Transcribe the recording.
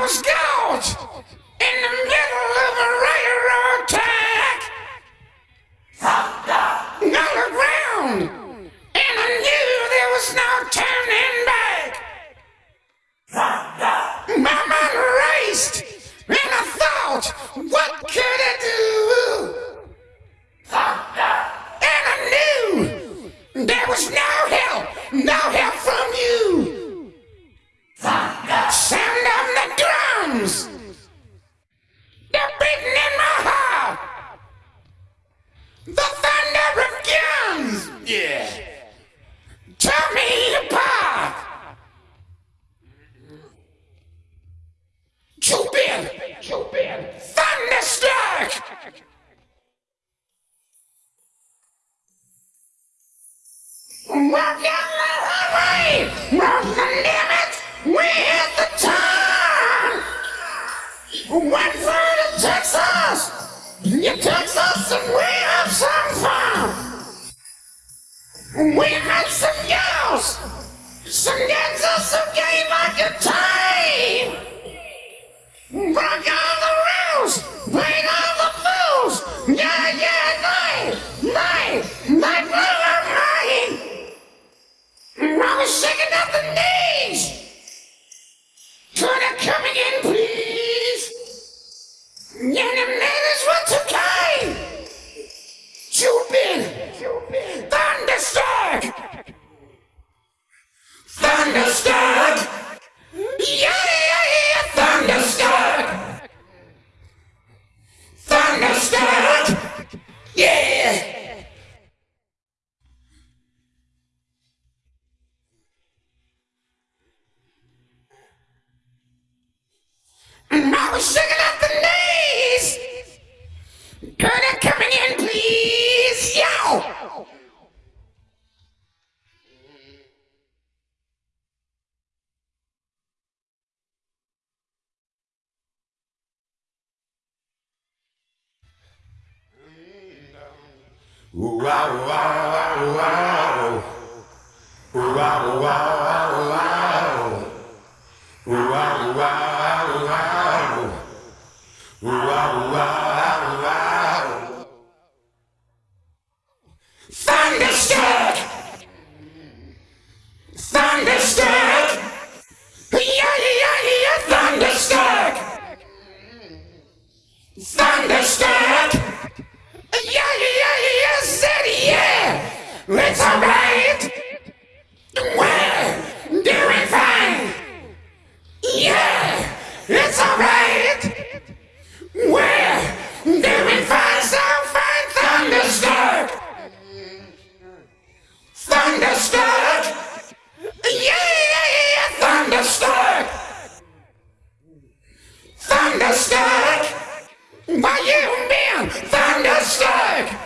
was gouged in the middle. Cupid, Cupid, thunderstruck. The highway, walk the limit, we hit the town. Went through to Texas, you Texas, and we have some fun. We met some gals, some dancers who gave like a. Them niggas were too kind. Cupid, thunderstruck, thunderstruck. Yeah, yeah, yeah, thunderstruck, thunderstruck. Yeah. I was shaking Thunderstruck! Thunderstruck! Yeah, yeah, yeah, thunderstruck! Thunderstruck! Let's alright! Well, doing fine! Yeah! It's alright! Well, doing fine, so fine! Thunderstruck! Thunderstruck! Yeah, yeah, yeah! Thunderstruck! Thunderstruck! Why you mean, thunderstruck?